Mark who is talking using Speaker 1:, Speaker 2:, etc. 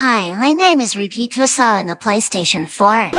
Speaker 1: Hi, my name is Repeat Vasa on the PlayStation 4.